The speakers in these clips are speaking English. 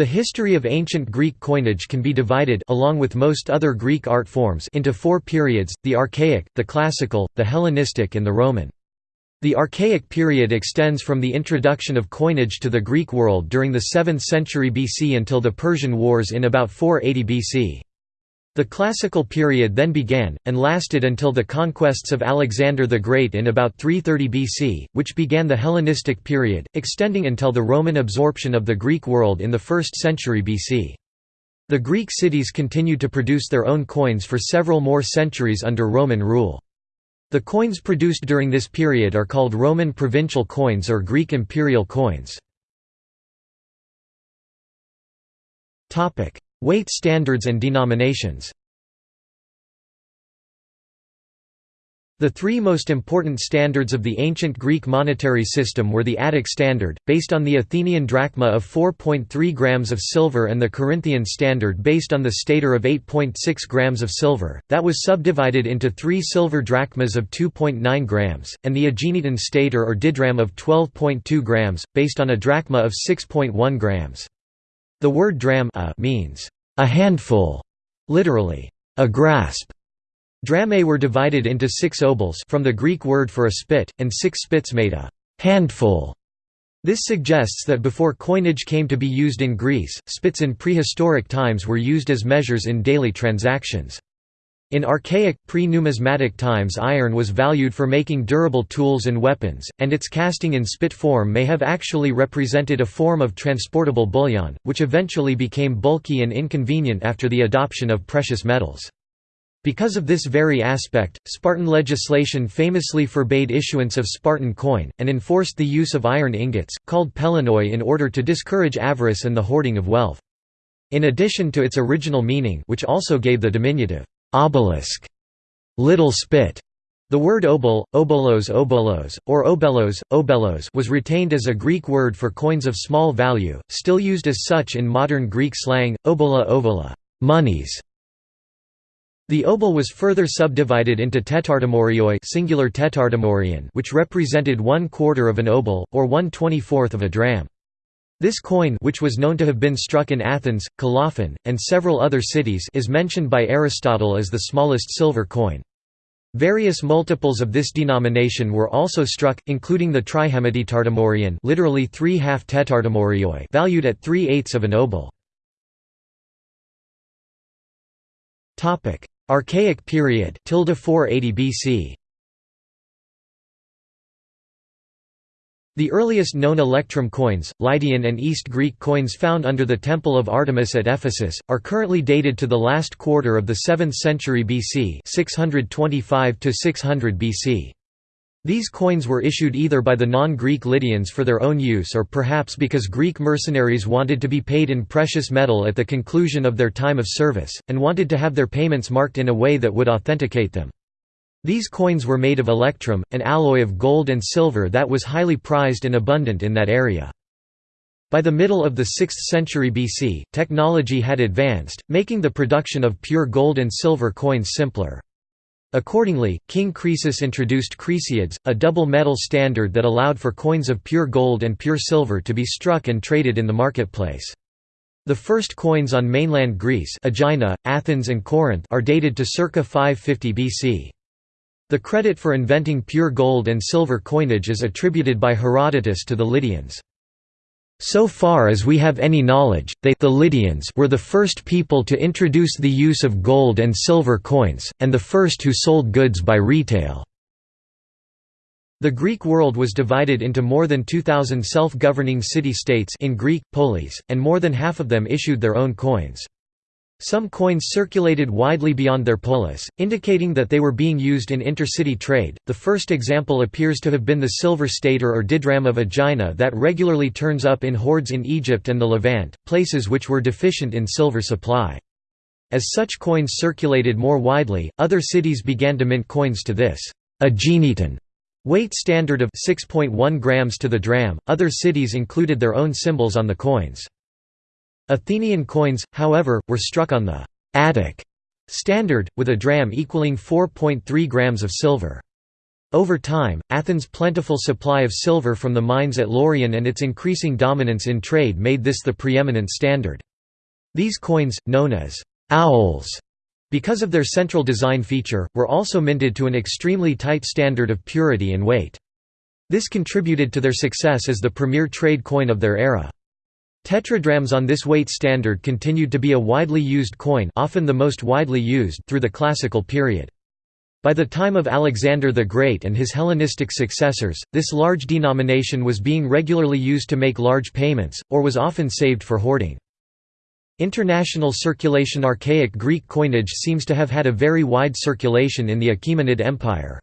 The history of ancient Greek coinage can be divided along with most other Greek art forms into four periods, the Archaic, the Classical, the Hellenistic and the Roman. The Archaic period extends from the introduction of coinage to the Greek world during the 7th century BC until the Persian Wars in about 480 BC. The Classical period then began, and lasted until the conquests of Alexander the Great in about 330 BC, which began the Hellenistic period, extending until the Roman absorption of the Greek world in the 1st century BC. The Greek cities continued to produce their own coins for several more centuries under Roman rule. The coins produced during this period are called Roman provincial coins or Greek imperial coins. Weight standards and denominations The three most important standards of the ancient Greek monetary system were the Attic standard, based on the Athenian drachma of 4.3 grams of silver and the Corinthian standard based on the stater of 8.6 grams of silver, that was subdivided into three silver drachmas of 2.9 grams, and the Aeginetan stater or didram of 12.2 grams, based on a drachma of 6.1 grams. The word dram means, a handful, literally, a grasp. Dramae were divided into six obols from the Greek word for a spit, and six spits made a handful. This suggests that before coinage came to be used in Greece, spits in prehistoric times were used as measures in daily transactions. In archaic, pre-numismatic times iron was valued for making durable tools and weapons, and its casting in spit form may have actually represented a form of transportable bullion, which eventually became bulky and inconvenient after the adoption of precious metals. Because of this very aspect, Spartan legislation famously forbade issuance of Spartan coin, and enforced the use of iron ingots, called pelinnoi in order to discourage avarice and the hoarding of wealth. In addition to its original meaning which also gave the diminutive, obelisk, little spit. The word obol, obolos obolos, or obelos, obelos was retained as a Greek word for coins of small value, still used as such in modern Greek slang, obola ovola monies". The obol was further subdivided into tetartomorioi singular tetartomorion which represented one quarter of an obol, or one twenty-fourth of a dram. This coin which was known to have been struck in Athens, Colophon, and several other cities is mentioned by Aristotle as the smallest silver coin. Various multiples of this denomination were also struck, including the trihemitetartemorion literally three half tetartomorioi valued at three-eighths of an obol. Archaic period 480 BC The earliest known electrum coins, Lydian and East Greek coins found under the Temple of Artemis at Ephesus, are currently dated to the last quarter of the 7th century BC 625 600 BC. These coins were issued either by the non-Greek Lydians for their own use or perhaps because Greek mercenaries wanted to be paid in precious metal at the conclusion of their time of service, and wanted to have their payments marked in a way that would authenticate them. These coins were made of electrum, an alloy of gold and silver that was highly prized and abundant in that area. By the middle of the 6th century BC, technology had advanced, making the production of pure gold and silver coins simpler. Accordingly, King Croesus introduced Croeseids, a double metal standard that allowed for coins of pure gold and pure silver to be struck and traded in the marketplace. The first coins on mainland Greece Aegina, Athens and Corinth are dated to circa 550 BC. The credit for inventing pure gold and silver coinage is attributed by Herodotus to the Lydians. So far as we have any knowledge, they the Lydians were the first people to introduce the use of gold and silver coins, and the first who sold goods by retail. The Greek world was divided into more than 2,000 self-governing city-states in Greek, polis, and more than half of them issued their own coins. Some coins circulated widely beyond their polis, indicating that they were being used in intercity trade. The first example appears to have been the silver stater or didram of Aegina that regularly turns up in hoards in Egypt and the Levant, places which were deficient in silver supply. As such coins circulated more widely, other cities began to mint coins to this Aeginetan weight standard of 6.1 grams to the dram. Other cities included their own symbols on the coins. Athenian coins, however, were struck on the Attic standard, with a dram equaling 4.3 grams of silver. Over time, Athens' plentiful supply of silver from the mines at Laurion and its increasing dominance in trade made this the preeminent standard. These coins, known as «owls», because of their central design feature, were also minted to an extremely tight standard of purity and weight. This contributed to their success as the premier trade coin of their era. Tetradrachms on this weight standard continued to be a widely used coin often the most widely used through the classical period. By the time of Alexander the Great and his Hellenistic successors, this large denomination was being regularly used to make large payments, or was often saved for hoarding. International circulation Archaic Greek coinage seems to have had a very wide circulation in the Achaemenid Empire.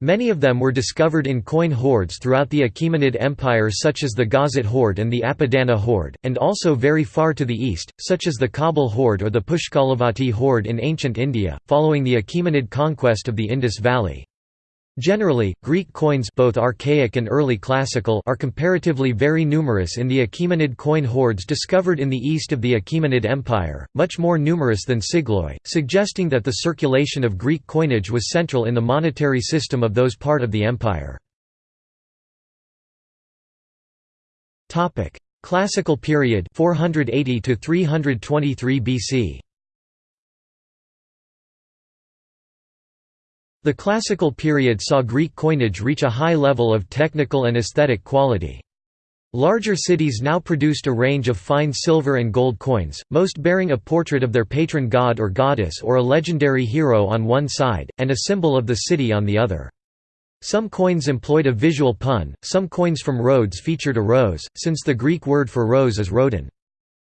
Many of them were discovered in coin hoards throughout the Achaemenid Empire such as the Gazat hoard and the Apadana hoard, and also very far to the east, such as the Kabul hoard or the Pushkalavati hoard in ancient India, following the Achaemenid conquest of the Indus Valley. Generally, Greek coins both archaic and early classical are comparatively very numerous in the Achaemenid coin hoards discovered in the east of the Achaemenid Empire, much more numerous than Sigloi, suggesting that the circulation of Greek coinage was central in the monetary system of those part of the empire. Classical period 480 to 323 BC The Classical period saw Greek coinage reach a high level of technical and aesthetic quality. Larger cities now produced a range of fine silver and gold coins, most bearing a portrait of their patron god or goddess or a legendary hero on one side, and a symbol of the city on the other. Some coins employed a visual pun, some coins from Rhodes featured a rose, since the Greek word for rose is rhodon.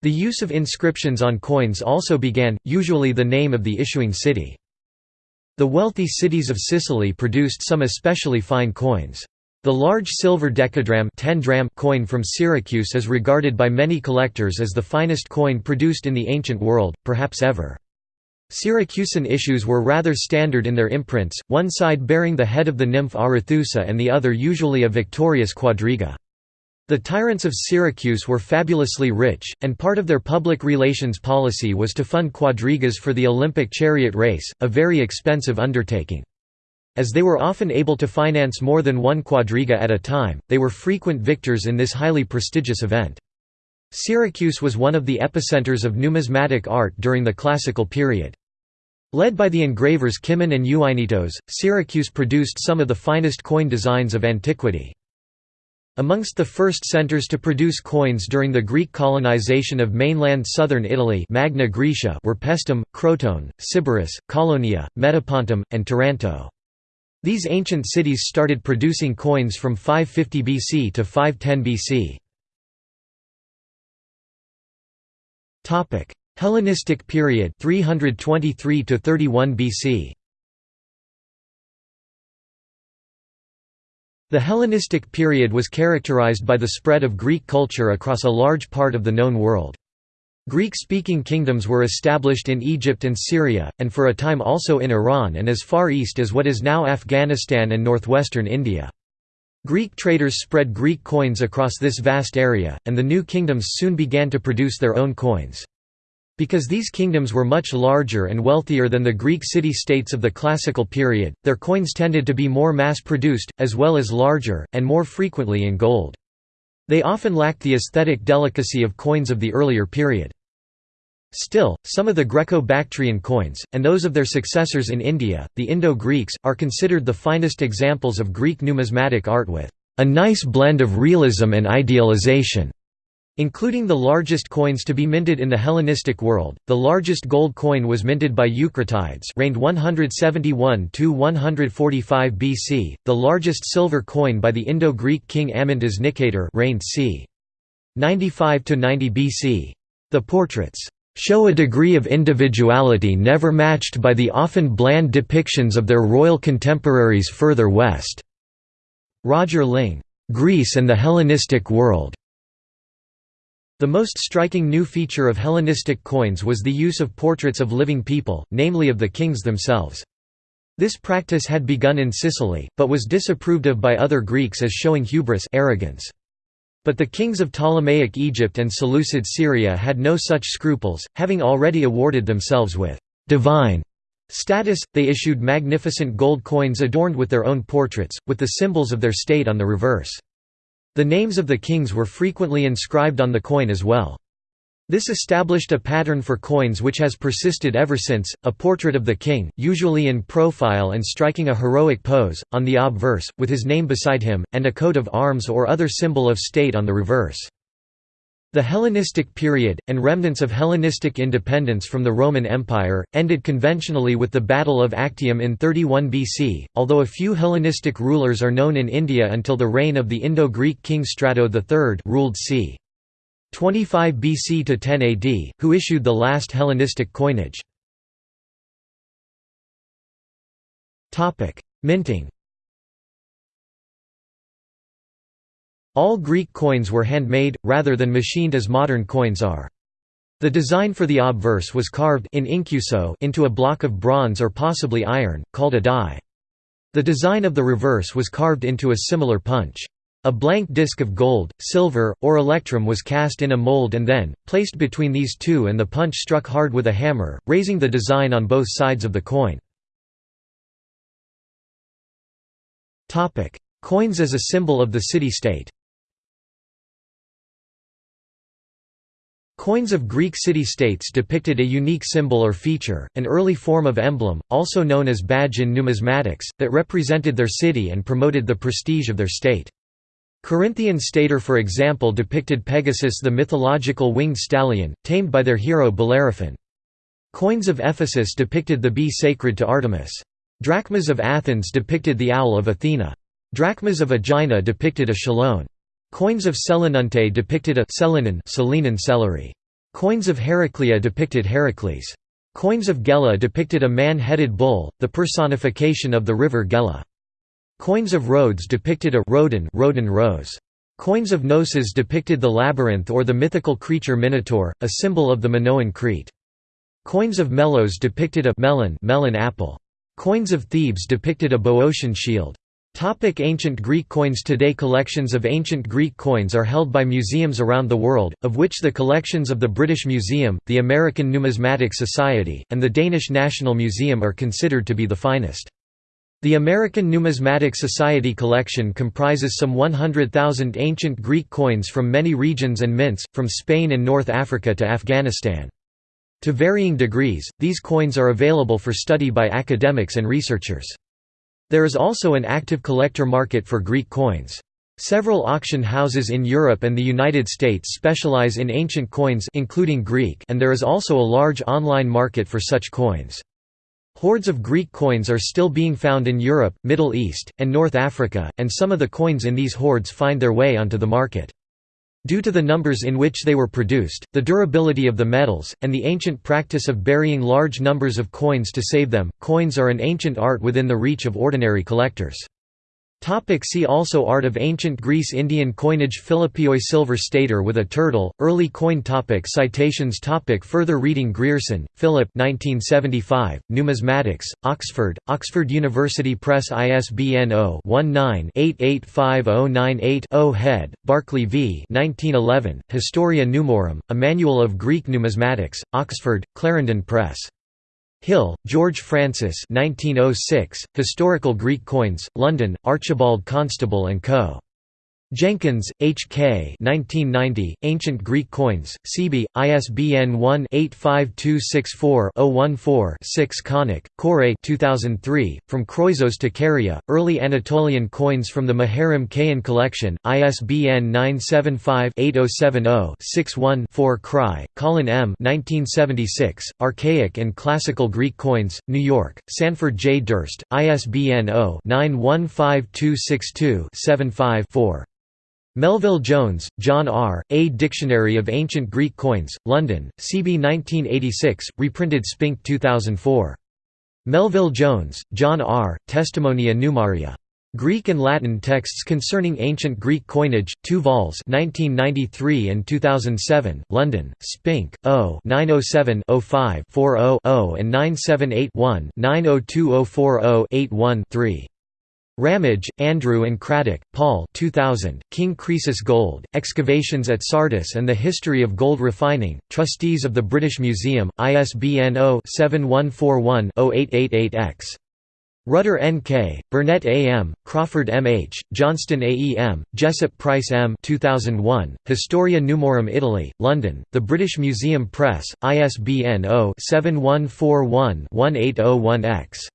The use of inscriptions on coins also began, usually the name of the issuing city. The wealthy cities of Sicily produced some especially fine coins. The large silver decadrachm 10 dram coin from Syracuse is regarded by many collectors as the finest coin produced in the ancient world, perhaps ever. Syracusan issues were rather standard in their imprints, one side bearing the head of the nymph Arethusa and the other usually a victorious quadriga. The tyrants of Syracuse were fabulously rich, and part of their public relations policy was to fund quadrigas for the Olympic chariot race, a very expensive undertaking. As they were often able to finance more than one quadriga at a time, they were frequent victors in this highly prestigious event. Syracuse was one of the epicenters of numismatic art during the Classical period. Led by the engravers Kimon and Euainetos, Syracuse produced some of the finest coin designs of antiquity. Amongst the first centers to produce coins during the Greek colonization of mainland southern Italy Magna Graecia were Paestum, Crotone, Sybaris, Caulonia, Metapontum, and Taranto. These ancient cities started producing coins from 550 BC to 510 BC. Hellenistic period 323 to 31 BC. The Hellenistic period was characterized by the spread of Greek culture across a large part of the known world. Greek-speaking kingdoms were established in Egypt and Syria, and for a time also in Iran and as far east as what is now Afghanistan and northwestern India. Greek traders spread Greek coins across this vast area, and the new kingdoms soon began to produce their own coins. Because these kingdoms were much larger and wealthier than the Greek city-states of the classical period, their coins tended to be more mass-produced, as well as larger, and more frequently in gold. They often lacked the aesthetic delicacy of coins of the earlier period. Still, some of the Greco-Bactrian coins, and those of their successors in India, the Indo-Greeks, are considered the finest examples of Greek numismatic art with a nice blend of realism and idealization. Including the largest coins to be minted in the Hellenistic world, the largest gold coin was minted by Eucratides reigned 171 to 145 BC, the largest silver coin by the Indo-Greek king Amyntas Nicator reigned c. 95–90 BC. The portraits show a degree of individuality never matched by the often bland depictions of their royal contemporaries further west." Roger Ling, "'Greece and the Hellenistic World' The most striking new feature of Hellenistic coins was the use of portraits of living people, namely of the kings themselves. This practice had begun in Sicily, but was disapproved of by other Greeks as showing hubris arrogance. But the kings of Ptolemaic Egypt and Seleucid Syria had no such scruples, having already awarded themselves with «divine» Status – They issued magnificent gold coins adorned with their own portraits, with the symbols of their state on the reverse. The names of the kings were frequently inscribed on the coin as well. This established a pattern for coins which has persisted ever since, a portrait of the king, usually in profile and striking a heroic pose, on the obverse, with his name beside him, and a coat of arms or other symbol of state on the reverse. The Hellenistic period, and remnants of Hellenistic independence from the Roman Empire, ended conventionally with the Battle of Actium in 31 BC, although a few Hellenistic rulers are known in India until the reign of the Indo-Greek king Strato III ruled c. 25 BC to 10 AD, who issued the last Hellenistic coinage. Minting All Greek coins were handmade, rather than machined as modern coins are. The design for the obverse was carved in incuso into a block of bronze or possibly iron, called a die. The design of the reverse was carved into a similar punch. A blank disc of gold, silver, or electrum was cast in a mold and then, placed between these two and the punch struck hard with a hammer, raising the design on both sides of the coin. Coins as a symbol of the city-state Coins of Greek city-states depicted a unique symbol or feature, an early form of emblem, also known as badge in numismatics, that represented their city and promoted the prestige of their state. Corinthian stater for example depicted Pegasus the mythological winged stallion, tamed by their hero Bellerophon. Coins of Ephesus depicted the bee sacred to Artemis. Drachmas of Athens depicted the owl of Athena. Drachmas of Aegina depicted a chelone. Coins of Selinunte depicted a Selinan Selenan celery. Coins of Heraclea depicted Heracles. Coins of Gela depicted a man-headed bull, the personification of the river Gela. Coins of Rhodes depicted a Rhodan, Rhodan rose. Coins of Knossos depicted the labyrinth or the mythical creature Minotaur, a symbol of the Minoan Crete. Coins of Melos depicted a melon, melon apple. Coins of Thebes depicted a Boeotian shield. Topic ancient Greek coins Today collections of ancient Greek coins are held by museums around the world, of which the collections of the British Museum, the American Numismatic Society, and the Danish National Museum are considered to be the finest. The American Numismatic Society collection comprises some 100,000 ancient Greek coins from many regions and mints, from Spain and North Africa to Afghanistan. To varying degrees, these coins are available for study by academics and researchers. There is also an active collector market for Greek coins. Several auction houses in Europe and the United States specialize in ancient coins including Greek and there is also a large online market for such coins. Hoards of Greek coins are still being found in Europe, Middle East, and North Africa, and some of the coins in these hoards find their way onto the market. Due to the numbers in which they were produced, the durability of the metals, and the ancient practice of burying large numbers of coins to save them, coins are an ancient art within the reach of ordinary collectors. Topic see also Art of Ancient Greece Indian coinage Philippioi silver stater with a turtle, early coin topic Citations topic Further reading Grierson, Philip 1975, Numismatics, Oxford, Oxford University Press ISBN 0-19-885098-0 Head, Barclay v. 1911, Historia Numorum, A Manual of Greek Numismatics, Oxford, Clarendon Press. Hill, George Francis 1906, Historical Greek Coins, London, Archibald Constable & Co. Jenkins, H. K. 1990, Ancient Greek Coins, Seaby, ISBN 1-85264-014-6 Konuk, Koray 2003, From Kroisos to Caria, Early Anatolian Coins from the Muharrem Kayhan Collection, ISBN 975-8070-61-4 Kraay, Colin M. 1976, Archaic and Classical Greek Coins, New York, Sanford J. Durst, ISBN 0-915262-75-4. Melville Jones, John R., A Dictionary of Ancient Greek Coins, London, Seaby 1986, reprinted Spink 2004. Melville Jones, John R., Testimonia Numaria. Greek and Latin texts concerning ancient Greek coinage, 2 vols 1993 and 2007, London, Spink, O 907-05-40-0 and 978-1-902040-81-3. Ramage, Andrew and Craddock, Paul 2000, King Croesus Gold, Excavations at Sardis and the History of Gold Refining, Trustees of the British Museum, ISBN 0-7141-0888-X. Rutter N.K., Burnett A.M., Crawford M.H., Johnston A.E.M., Jessop Price M. 2001, Historia Numorum Italy, London, The British Museum Press, ISBN 0-7141-1801-X.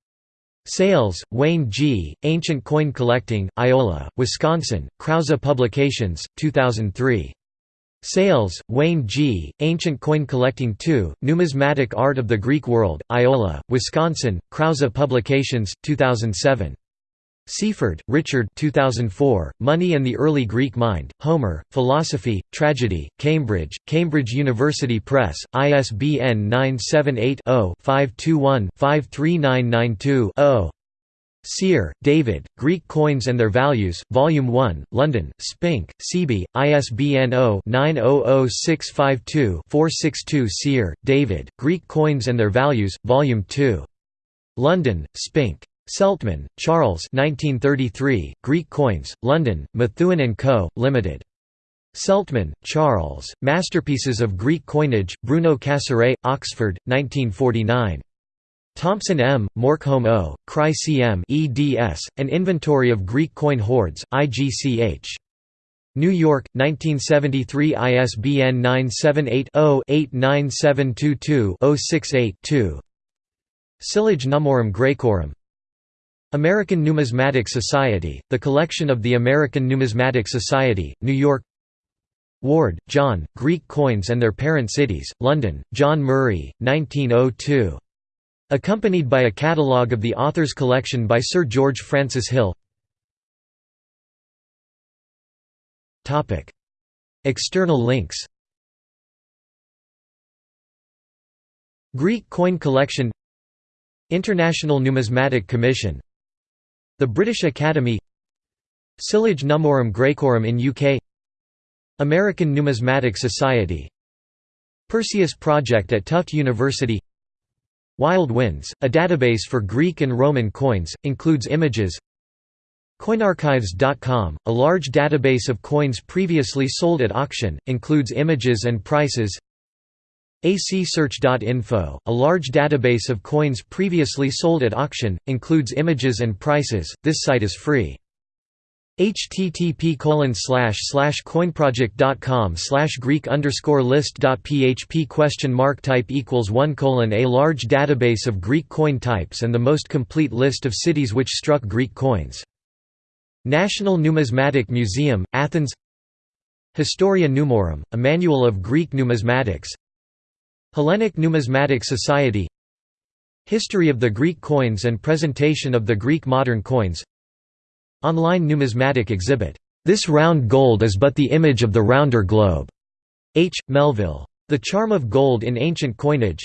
Sayles, Wayne G., Ancient Coin Collecting, Iola, Wisconsin, Krause Publications, 2003. Sayles, Wayne G., Ancient Coin Collecting 2, Numismatic Art of the Greek World, Iola, Wisconsin, Krause Publications, 2007. Seaford, Richard 2004, Money and the Early Greek Mind, Homer, Philosophy, Tragedy, Cambridge, Cambridge University Press, ISBN 978-0-521-53992-0 Sear, David, Greek Coins and Their Values, Volume 1, London, Spink, Seaby, ISBN 0-900652-462 Sear, David, Greek Coins and Their Values, Volume 2. London, Spink. Seltman, Charles 1933, Greek Coins, London, Methuen & Co., Limited. Seltman, Charles, Masterpieces of Greek Coinage, Bruno Cassirer, Oxford, 1949. Thompson M., Morkholm O., Kraay CM eds, An Inventory of Greek Coin Hoards, IGCH. New York, 1973 ISBN 978 0 89722 068 2. Sylloge Nummorum Graecorum American Numismatic Society, The Collection of the American Numismatic Society, New York. Ward, John, Greek Coins and Their Parent Cities, London, John Murray, 1902. Accompanied by a catalogue of the author's collection by Sir George Francis Hill. External links. Greek Coin Collection. International Numismatic Commission the British Academy Sylloge Nummorum Graecorum in UK American Numismatic Society Perseus Project at Tufts University Wild Winds, a database for Greek and Roman coins, includes images. Coinarchives.com, a large database of coins previously sold at auction, includes images and prices acsearch.info, a large database of coins previously sold at auction, includes images and prices. This site is free. http coinproject.com greek list.php question mark type equals 1 colon a large database of Greek coin types and the most complete list of cities which struck Greek coins. National Numismatic Museum, Athens Historia Numorum, a manual of Greek numismatics Hellenic Numismatic Society History of the Greek coins and presentation of the Greek modern coins Online numismatic exhibit, "'This Round Gold is but the image of the rounder globe' H. Melville. The Charm of Gold in Ancient Coinage.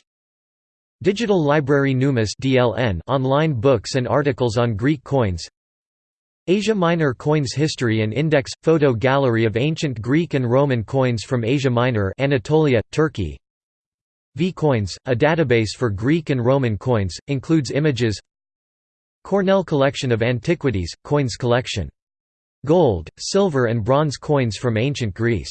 Digital Library Numis DLN online books and articles on Greek coins. Asia Minor Coins History and Index – Photo gallery of ancient Greek and Roman coins from Asia Minor Anatolia, Turkey V-Coins, a database for Greek and Roman coins, includes images Cornell Collection of Antiquities, Coins Collection. Gold, silver and bronze coins from ancient Greece